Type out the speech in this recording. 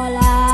dollar